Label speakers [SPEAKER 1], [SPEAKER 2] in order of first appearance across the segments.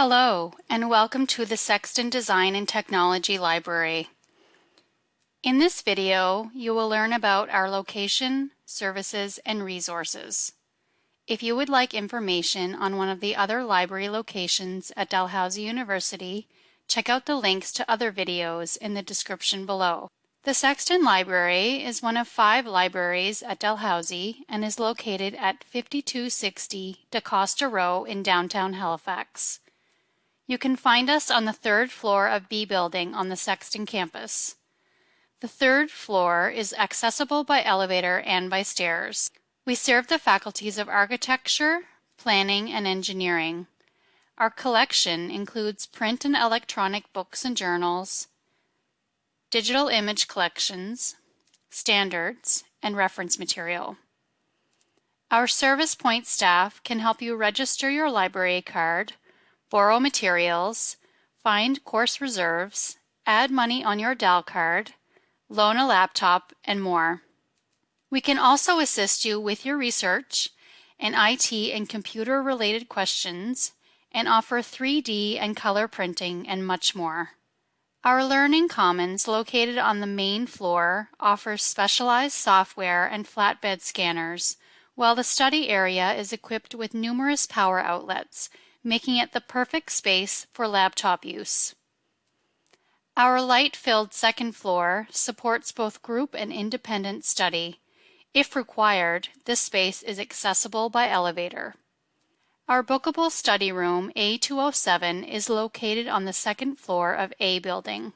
[SPEAKER 1] Hello, and welcome to the Sexton Design and Technology Library. In this video, you will learn about our location, services, and resources. If you would like information on one of the other library locations at Dalhousie University, check out the links to other videos in the description below. The Sexton Library is one of five libraries at Dalhousie and is located at 5260 DaCosta Row in downtown Halifax. You can find us on the third floor of B Building on the Sexton campus. The third floor is accessible by elevator and by stairs. We serve the faculties of architecture, planning, and engineering. Our collection includes print and electronic books and journals, digital image collections, standards, and reference material. Our Service Point staff can help you register your library card, borrow materials, find course reserves, add money on your DAL card, loan a laptop, and more. We can also assist you with your research and IT and computer related questions and offer 3D and color printing and much more. Our Learning Commons, located on the main floor, offers specialized software and flatbed scanners, while the study area is equipped with numerous power outlets, making it the perfect space for laptop use. Our light-filled second floor supports both group and independent study. If required, this space is accessible by elevator. Our bookable study room, A207, is located on the second floor of A building.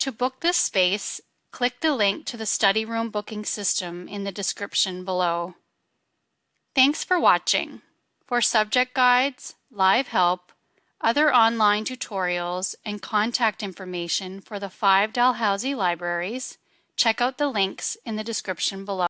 [SPEAKER 1] To book this space, click the link to the study room booking system in the description below. Thanks for watching. For subject guides, live help, other online tutorials, and contact information for the five Dalhousie libraries, check out the links in the description below.